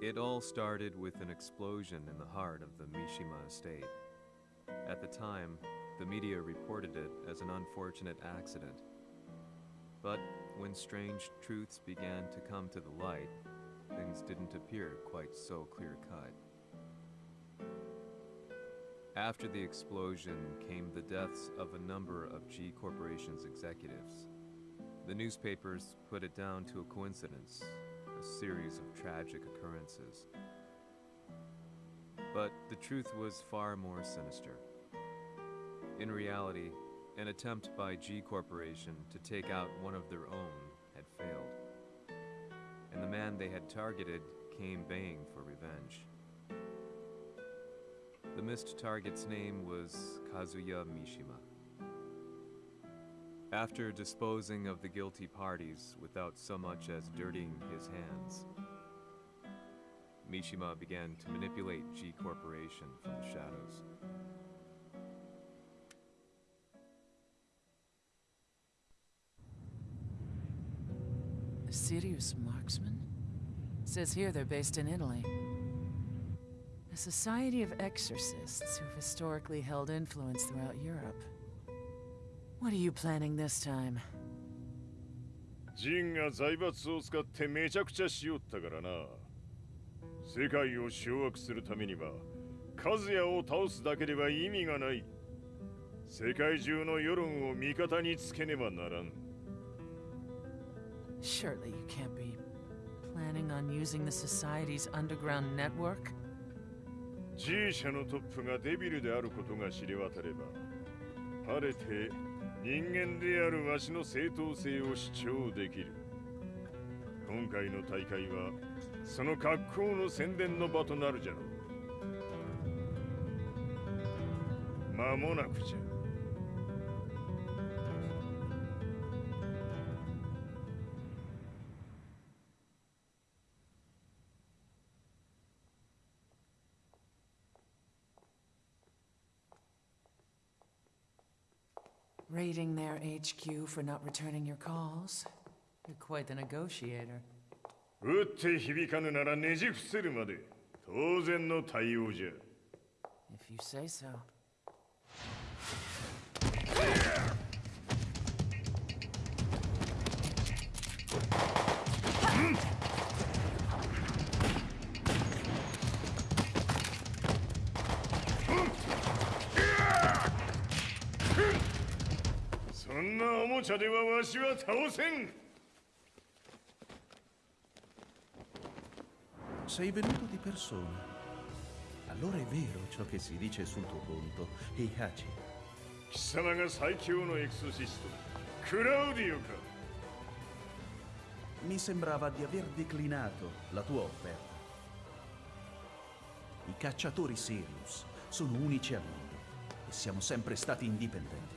It all started with an explosion in the heart of the Mishima estate. At the time, the media reported it as an unfortunate accident. But when strange truths began to come to the light, things didn't appear quite so clear cut. After the explosion came the deaths of a number of G Corporation's executives. The newspapers put it down to a coincidence, a series of tragic occurrences. But the truth was far more sinister. In reality, an attempt by G Corporation to take out one of their own had failed. And the man they had targeted came baying for revenge. The missed target's name was Kazuya Mishima. After disposing of the guilty parties without so much as dirtying his hands, Mishima began to manipulate G Corporation from the shadows. A Sirius Marksmen? Says here they're based in Italy. A society of exorcists who've historically held influence throughout Europe. What are you planning this time? ジンが財閥を使ってめちゃくちゃしよったからな世界を掌握するためには和也を倒すだけでは意味がない世界中の世論を味方につけねばならん Surely you can't be planning on using the Society's underground network? G 社のトップがデビルであることが知れ渡れば晴れて人間であるわしの正当性を主張できる。今回の大会はその格好の宣伝の場となるじゃろう。間もなくじゃ。Raiding their HQ for not returning your calls? You're quite the negotiator. 打って響かぬならねじ伏せるまで当然の対応じゃ If you say so. そんなおもちゃではわしは倒せん Sei venuto di persona. Allora è vero ciò che si dice sul tuo conto, Heihachi. 貴様が最強のエクソシストクラウディオか Mi sembrava di aver declinato la tua offerta. I cacciatori Sirius sono unici al mondo e siamo sempre stati indipendenti.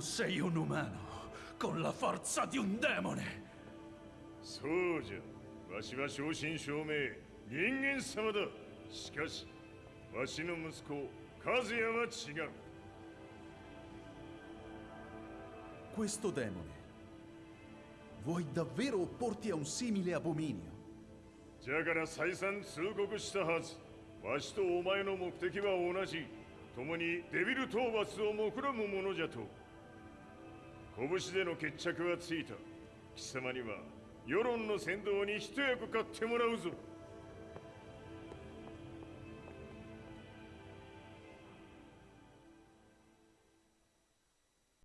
sei un umano con la forza di un demone. そうじゃわしは正真正銘人間様だしかしわしの息子和也は違う Questo demone. Vuoi davvero opporti a un simile abominio? じゃから再三通告したはずわしとお前の目的は同じ共にデビル討伐を目論むものじゃと 拳での決着はついた。貴様には世論の先導に一役買ってもらうぞ。